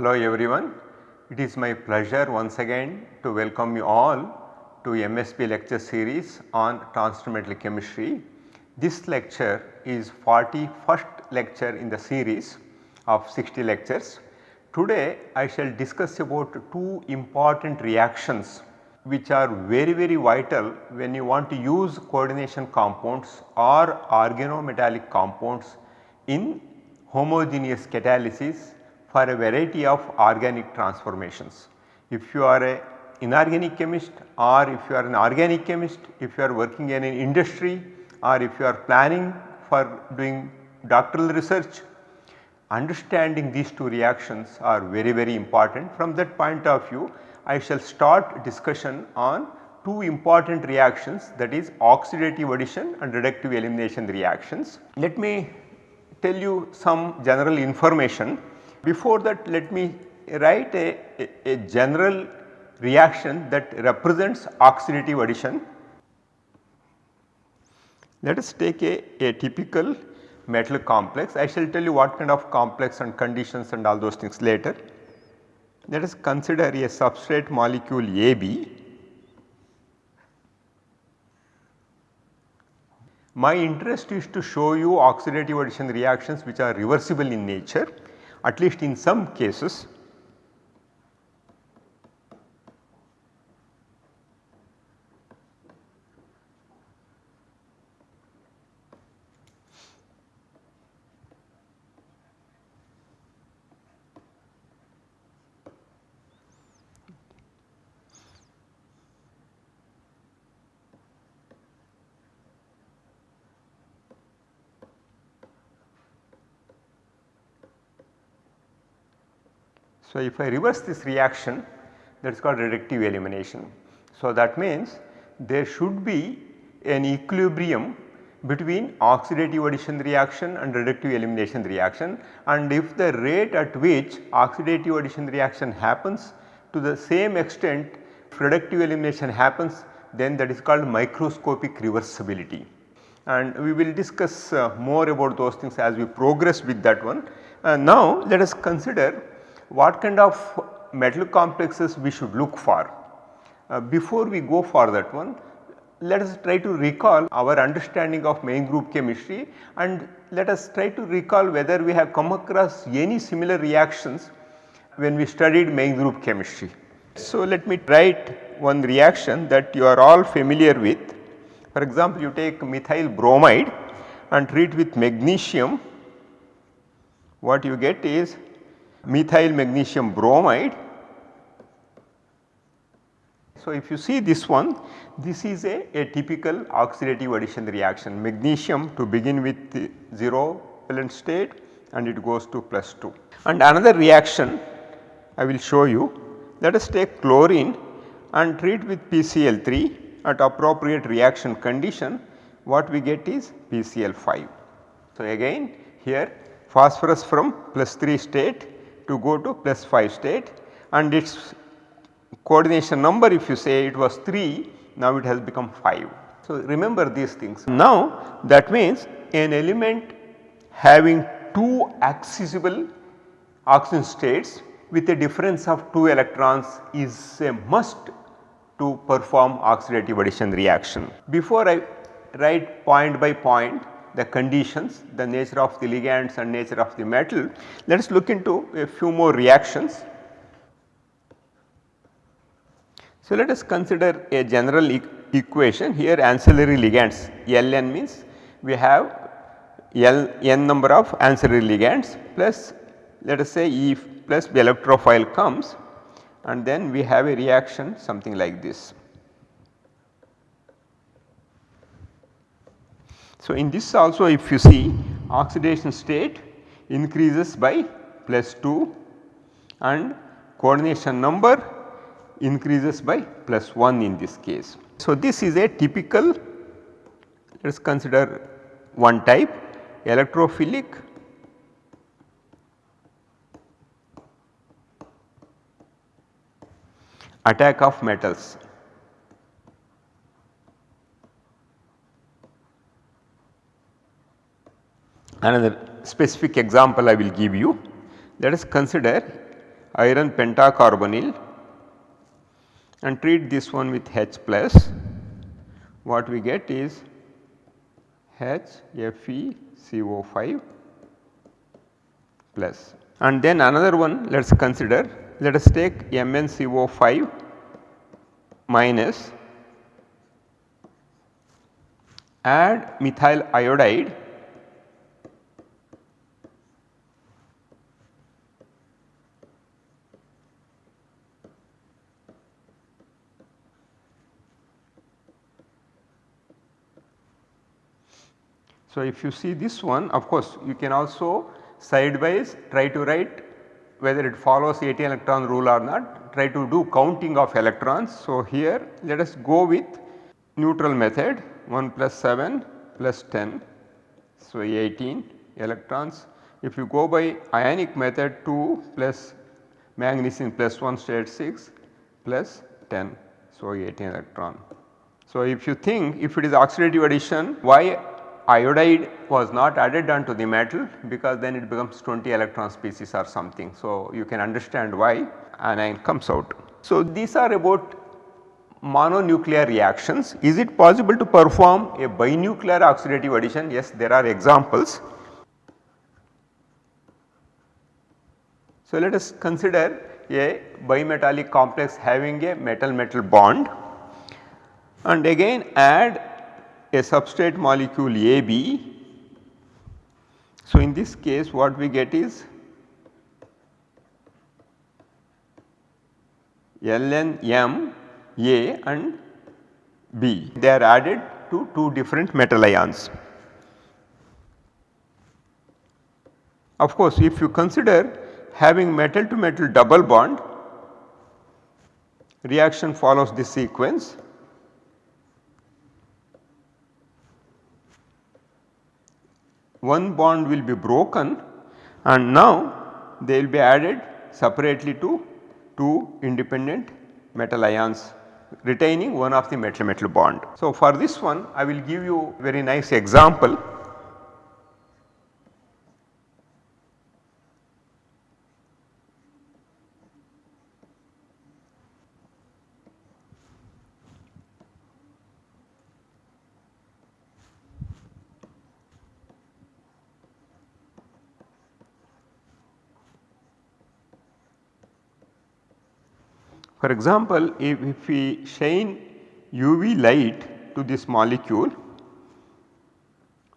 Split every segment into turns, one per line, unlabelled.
Hello everyone. It is my pleasure once again to welcome you all to MSP lecture series on transcendental chemistry. This lecture is 41st lecture in the series of 60 lectures. Today I shall discuss about two important reactions which are very very vital when you want to use coordination compounds or organometallic compounds in homogeneous catalysis for a variety of organic transformations. If you are a inorganic chemist or if you are an organic chemist, if you are working in an industry or if you are planning for doing doctoral research, understanding these two reactions are very very important. From that point of view I shall start discussion on two important reactions that is oxidative addition and reductive elimination reactions. Let me tell you some general information. Before that let me write a, a, a general reaction that represents oxidative addition. Let us take a, a typical metal complex. I shall tell you what kind of complex and conditions and all those things later. Let us consider a substrate molecule AB. My interest is to show you oxidative addition reactions which are reversible in nature at least in some cases So, if I reverse this reaction that is called reductive elimination. So, that means there should be an equilibrium between oxidative addition reaction and reductive elimination reaction and if the rate at which oxidative addition reaction happens to the same extent reductive elimination happens then that is called microscopic reversibility and we will discuss uh, more about those things as we progress with that one. Uh, now let us consider what kind of metal complexes we should look for. Uh, before we go for that one, let us try to recall our understanding of main group chemistry and let us try to recall whether we have come across any similar reactions when we studied main group chemistry. So, let me write one reaction that you are all familiar with. For example, you take methyl bromide and treat with magnesium, what you get is methyl magnesium bromide. So, if you see this one this is a, a typical oxidative addition reaction magnesium to begin with 0 valent state and it goes to plus 2. And another reaction I will show you let us take chlorine and treat with PCl3 at appropriate reaction condition what we get is PCl5. So, again here phosphorus from plus 3 state to go to plus 5 state and its coordination number if you say it was 3 now it has become 5. So, remember these things. Now that means an element having two accessible oxidation states with a difference of 2 electrons is a must to perform oxidative addition reaction. Before I write point by point the conditions, the nature of the ligands and nature of the metal. Let us look into a few more reactions. So, let us consider a general e equation here ancillary ligands Ln means we have L n number of ancillary ligands plus let us say E plus the electrophile comes and then we have a reaction something like this. So, in this also if you see oxidation state increases by plus 2 and coordination number increases by plus 1 in this case. So, this is a typical let us consider one type electrophilic attack of metals. Another specific example I will give you. Let us consider iron pentacarbonyl and treat this one with H plus. What we get is HFeCO5 plus. And then another one let us consider. Let us take MnCO5 minus add methyl iodide So, if you see this one of course you can also sideways try to write whether it follows 18 electron rule or not try to do counting of electrons. So, here let us go with neutral method 1 plus 7 plus 10. So, 18 electrons. If you go by ionic method 2 plus manganese plus 1 state 6 plus 10. So, 18 electron. So, if you think if it is oxidative addition why iodide was not added onto the metal because then it becomes 20 electron species or something. So, you can understand why anion comes out. So, these are about mononuclear reactions. Is it possible to perform a binuclear oxidative addition? Yes, there are examples. So, let us consider a bimetallic complex having a metal metal bond and again add a substrate molecule AB. So, in this case what we get is Ln M A and B they are added to two different metal ions. Of course, if you consider having metal to metal double bond reaction follows this sequence one bond will be broken and now they will be added separately to two independent metal ions retaining one of the metal metal bond. So, for this one I will give you a very nice example For example, if, if we shine UV light to this molecule,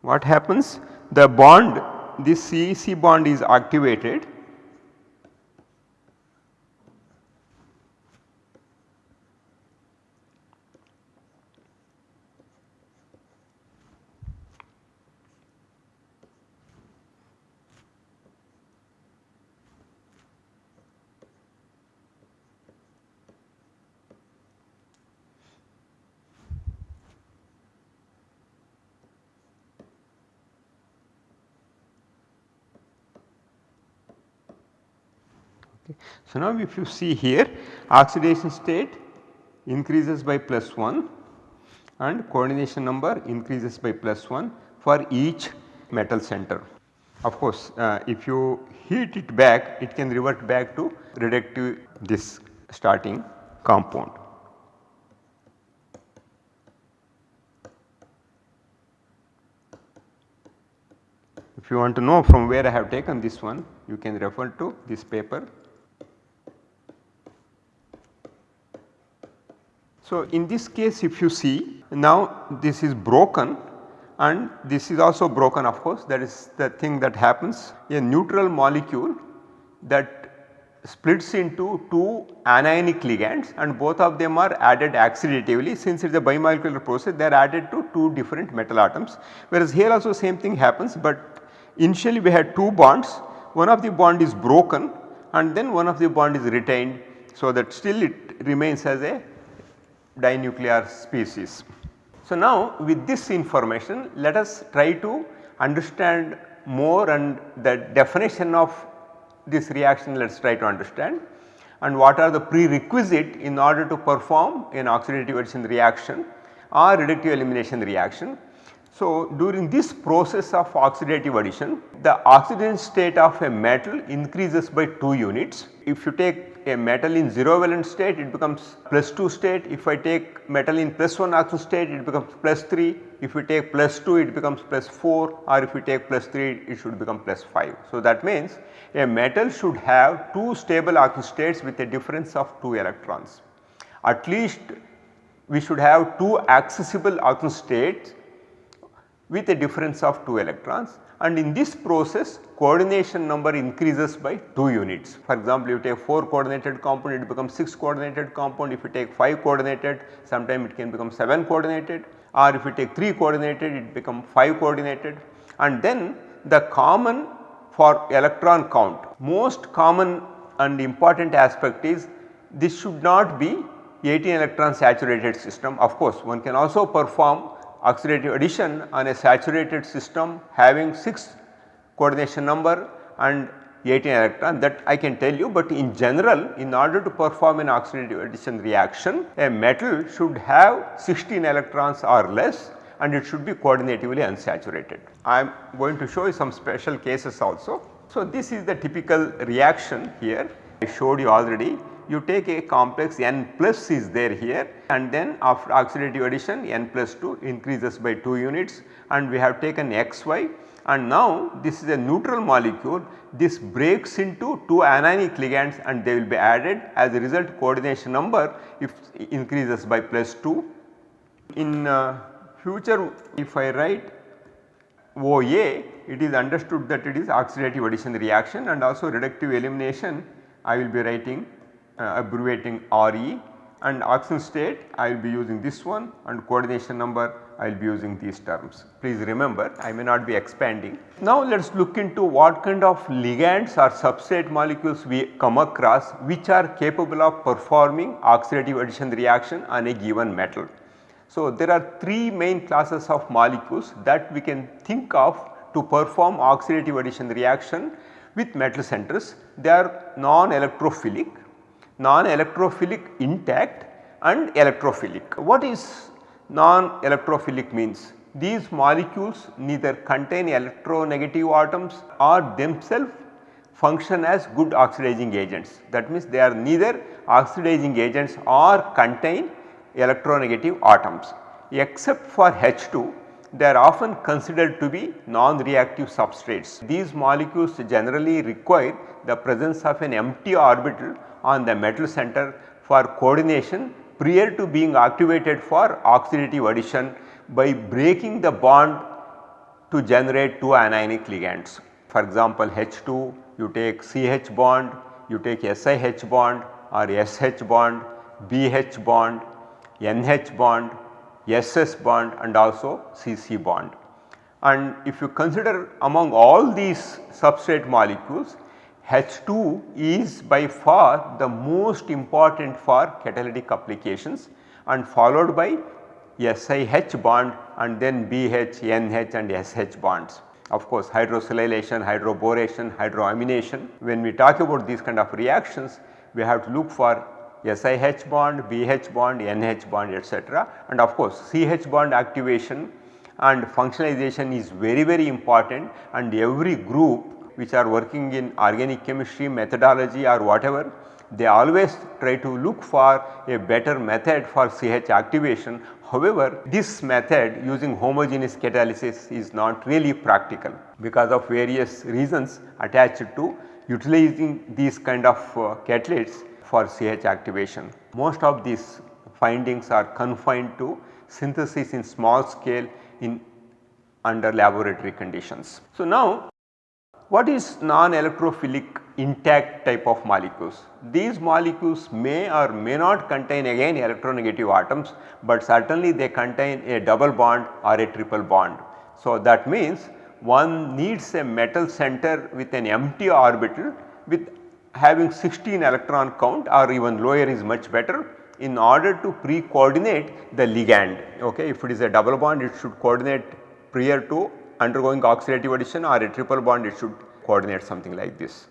what happens? The bond this CEC bond is activated So, now if you see here oxidation state increases by plus 1 and coordination number increases by plus 1 for each metal center. Of course, uh, if you heat it back it can revert back to reductive this starting compound. If you want to know from where I have taken this one you can refer to this paper So, in this case if you see now this is broken and this is also broken of course. That is the thing that happens. A neutral molecule that splits into two anionic ligands and both of them are added oxidatively since it is a bimolecular process they are added to two different metal atoms. Whereas here also same thing happens but initially we had two bonds. One of the bond is broken and then one of the bond is retained. So that still it remains as a dinuclear species. So, now with this information let us try to understand more and the definition of this reaction let us try to understand and what are the prerequisite in order to perform an oxidative addition reaction or reductive elimination reaction. So, during this process of oxidative addition, the oxidation state of a metal increases by 2 units. If you take a metal in 0 valent state it becomes plus 2 state, if I take metal in plus 1 oxidation state it becomes plus 3, if we take plus 2 it becomes plus 4 or if we take plus 3 it should become plus 5. So, that means a metal should have 2 stable oxidation states with a difference of 2 electrons. At least we should have 2 accessible oxidation states with a difference of 2 electrons and in this process coordination number increases by 2 units. For example, if you take 4 coordinated compound it becomes 6 coordinated compound, if you take 5 coordinated sometime it can become 7 coordinated. Or if you take 3 coordinated it become 5 coordinated. And then the common for electron count most common and important aspect is this should not be 18 electron saturated system. Of course one can also perform oxidative addition on a saturated system having 6 coordination number and 18 electron that I can tell you, but in general in order to perform an oxidative addition reaction a metal should have 16 electrons or less and it should be coordinatively unsaturated. I am going to show you some special cases also. So, this is the typical reaction here I showed you already you take a complex n plus is there here and then after oxidative addition n plus 2 increases by 2 units and we have taken xy. And now this is a neutral molecule. This breaks into 2 anionic ligands and they will be added. As a result coordination number if increases by plus 2. In uh, future if I write OA it is understood that it is oxidative addition reaction and also reductive elimination I will be writing Uh, abbreviating RE and oxidation state I will be using this one and coordination number I will be using these terms. Please remember I may not be expanding. Now let us look into what kind of ligands or substrate molecules we come across which are capable of performing oxidative addition reaction on a given metal. So there are 3 main classes of molecules that we can think of to perform oxidative addition reaction with metal centers. They are non-electrophilic non-electrophilic intact and electrophilic. What is non-electrophilic means? These molecules neither contain electronegative atoms or themselves function as good oxidizing agents. That means they are neither oxidizing agents or contain electronegative atoms. Except for H2 they are often considered to be non-reactive substrates. These molecules generally require the presence of an empty orbital on the metal center for coordination prior to being activated for oxidative addition by breaking the bond to generate two anionic ligands. For example, H2 you take CH bond, you take SiH bond or SH bond, BH bond, NH bond, SS bond and also CC bond. And if you consider among all these substrate molecules H2 is by far the most important for catalytic applications and followed by SiH bond and then BH, NH and SH bonds. Of course, hydrosilylation, hydroboration, hydroamination. When we talk about these kind of reactions, we have to look for SiH bond, BH bond, NH bond etc. And of course, CH bond activation and functionalization is very very important and every group which are working in organic chemistry methodology or whatever they always try to look for a better method for CH activation. However, this method using homogeneous catalysis is not really practical because of various reasons attached to utilizing these kind of uh, catalysts for CH activation. Most of these findings are confined to synthesis in small scale in under laboratory conditions. So, now what is non-electrophilic intact type of molecules? These molecules may or may not contain again electronegative atoms, but certainly they contain a double bond or a triple bond. So, that means one needs a metal center with an empty orbital with having 16 electron count or even lower is much better in order to pre-coordinate the ligand. Okay. If it is a double bond it should coordinate prior to undergoing oxidative addition or a triple bond it should coordinate something like this.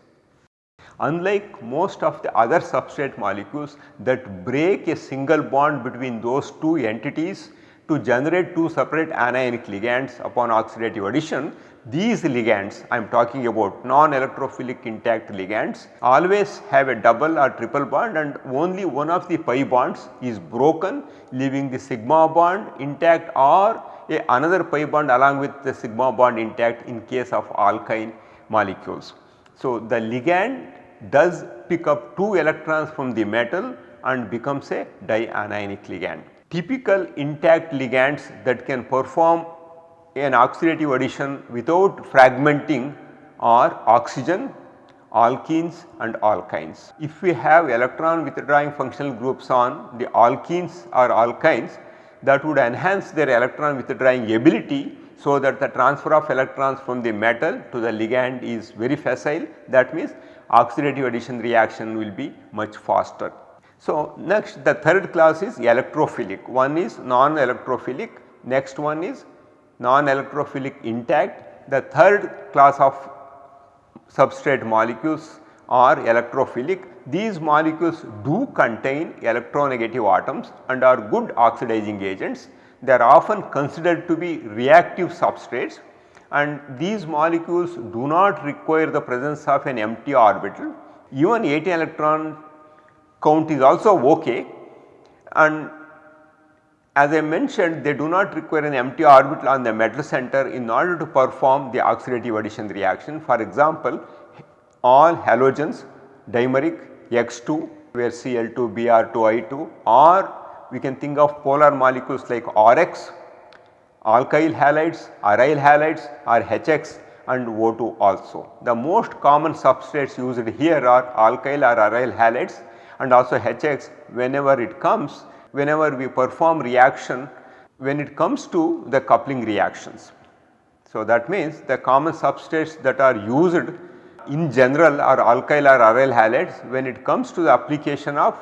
Unlike most of the other substrate molecules that break a single bond between those two entities to generate two separate anionic ligands upon oxidative addition these ligands I am talking about non-electrophilic intact ligands always have a double or triple bond and only one of the pi bonds is broken leaving the sigma bond intact or a another pi bond along with the sigma bond intact in case of alkyne molecules. So, the ligand does pick up 2 electrons from the metal and becomes a dianionic ligand. Typical intact ligands that can perform an oxidative addition without fragmenting are oxygen, alkenes and alkynes. If we have electron withdrawing functional groups on the alkenes or alkynes that would enhance their electron withdrawing ability so that the transfer of electrons from the metal to the ligand is very facile that means oxidative addition reaction will be much faster. So, next the third class is electrophilic one is non-electrophilic next one is non-electrophilic intact. The third class of substrate molecules are electrophilic. These molecules do contain electronegative atoms and are good oxidizing agents. They are often considered to be reactive substrates and these molecules do not require the presence of an empty orbital. Even 18 electron count is also ok and as I mentioned they do not require an empty orbital on the metal center in order to perform the oxidative addition reaction. For example, all halogens dimeric X2 where Cl2, Br2, I2 or we can think of polar molecules like RX, alkyl halides, aryl halides or HX and O2 also. The most common substrates used here are alkyl or aryl halides and also HX whenever it comes whenever we perform reaction when it comes to the coupling reactions. So, that means the common substrates that are used in general are alkyl or aryl halides when it comes to the application of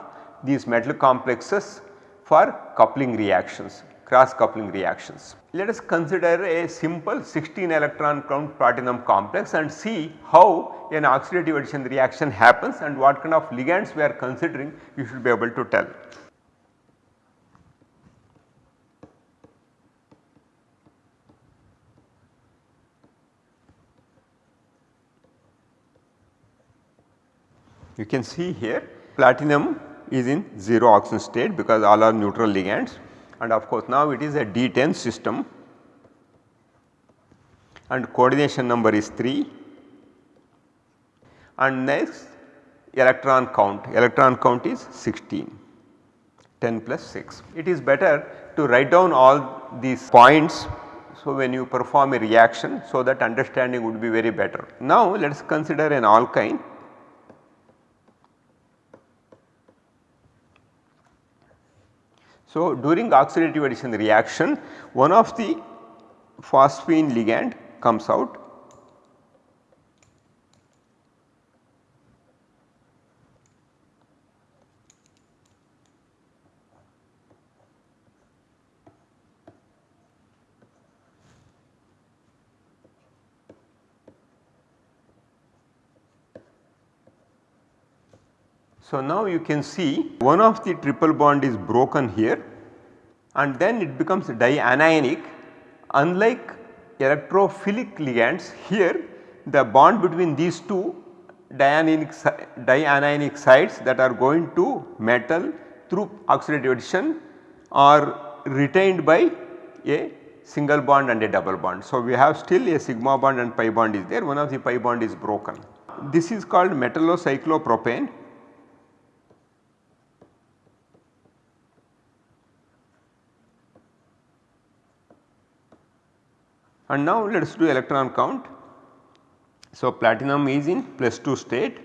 these metal complexes for coupling reactions cross coupling reactions. Let us consider a simple 16 electron count platinum complex and see how an oxidative addition reaction happens and what kind of ligands we are considering you should be able to tell. You can see here platinum is in 0 oxidation state because all are neutral ligands. And of course now it is a D10 system. And coordination number is 3 and next electron count, electron count is 16 10 plus 6. It is better to write down all these points so when you perform a reaction so that understanding would be very better. Now let us consider an alkyne So, during oxidative addition reaction one of the phosphine ligand comes out So, now you can see one of the triple bond is broken here and then it becomes dianionic unlike electrophilic ligands here the bond between these two dianionic, dianionic sites that are going to metal through oxidative addition are retained by a single bond and a double bond. So, we have still a sigma bond and pi bond is there one of the pi bond is broken. This is called metallocyclopropane And now let us do electron count. So, platinum is in plus 2 state.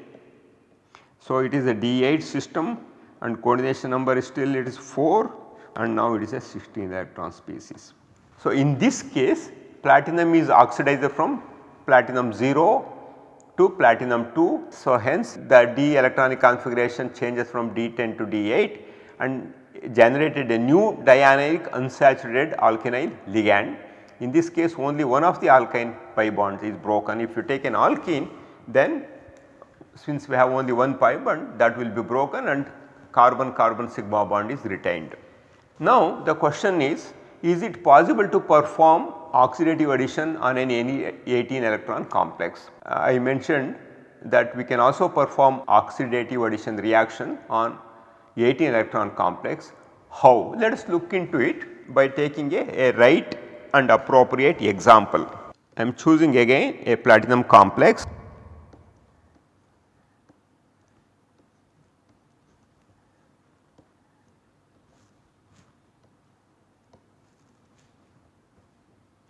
So, it is a D8 system and coordination number is still it is 4 and now it is a 16 electron species. So, in this case platinum is oxidized from platinum 0 to platinum 2. So, hence the d electronic configuration changes from D10 to D8 and generated a new dianionic unsaturated alkynyl ligand in this case only one of the alkyne pi bonds is broken. If you take an alkene then since we have only one pi bond that will be broken and carbon carbon sigma bond is retained. Now the question is is it possible to perform oxidative addition on an any 18 electron complex. Uh, I mentioned that we can also perform oxidative addition reaction on 18 electron complex. How? Let us look into it by taking a, a right and appropriate example. I am choosing again a platinum complex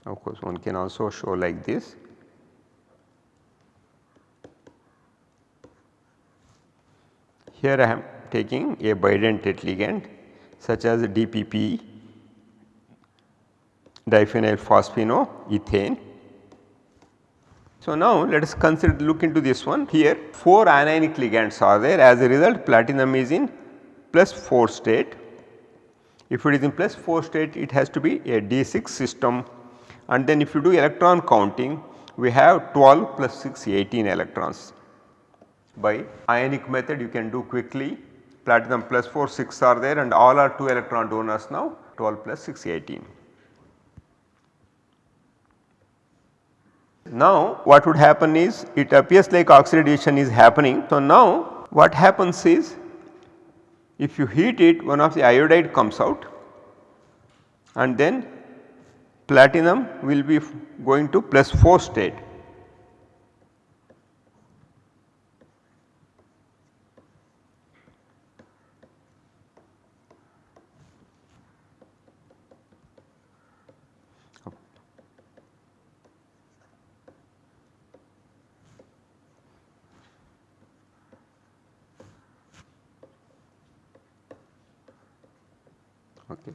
of course one can also show like this. Here I am taking a bidentate ligand such as DPP diphenyl phosphinoethane. So, now let us consider look into this one here 4 anionic ligands are there as a result platinum is in plus 4 state. If it is in plus 4 state it has to be a D6 system and then if you do electron counting we have 12 plus 6 18 electrons. By ionic method you can do quickly platinum plus 4 6 are there and all are 2 electron donors now 12 plus 6 18. Now what would happen is it appears like oxidation is happening. So now what happens is if you heat it one of the iodide comes out and then platinum will be going to plus 4 state. Okay.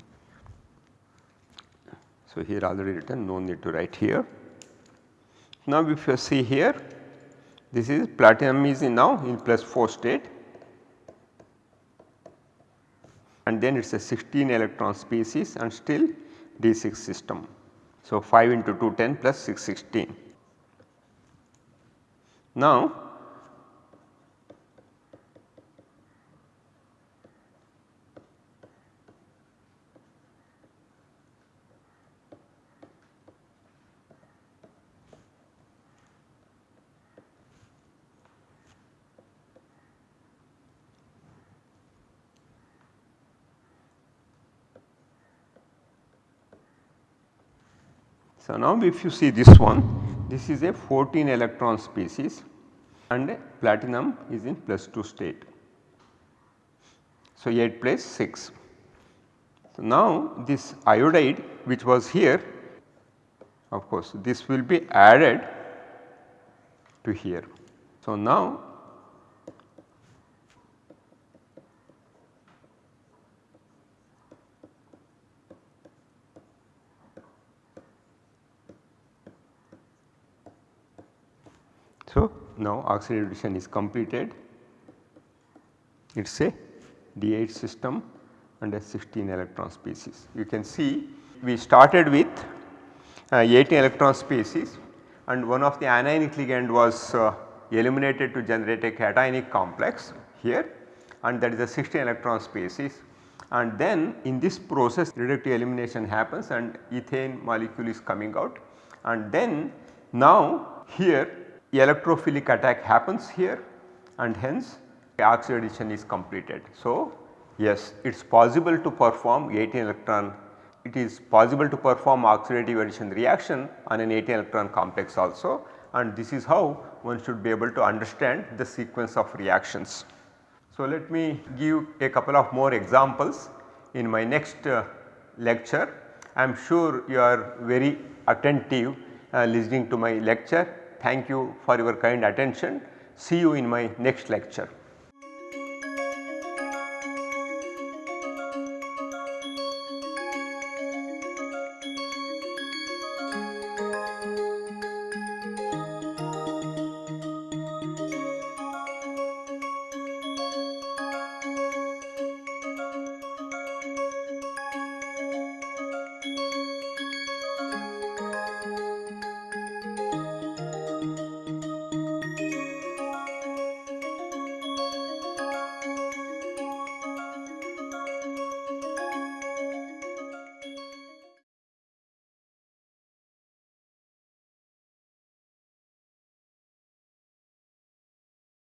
So, here already written no need to write here. Now, if you see here this is platinum is in now in plus 4 state and then it is a 16 electron species and still D6 system. So, 5 into 2 10 plus 6 16. Now, So, now if you see this one this is a 14 electron species and platinum is in plus 2 state. So, 8 plus 6. So, now this iodide which was here of course this will be added to here. So, now Now oxidation is completed. It is a D8 system and a 16 electron species. You can see we started with uh, 18 electron species and one of the anionic ligand was uh, eliminated to generate a cationic complex here and that is a 16 electron species. And then in this process reductive elimination happens and ethane molecule is coming out. And then now here electrophilic attack happens here and hence the oxidation is completed. So, yes it is possible to perform 18 electron it is possible to perform oxidative addition reaction on an 18 electron complex also and this is how one should be able to understand the sequence of reactions. So, let me give a couple of more examples in my next uh, lecture. I am sure you are very attentive uh, listening to my lecture Thank you for your kind attention. See you in my next lecture.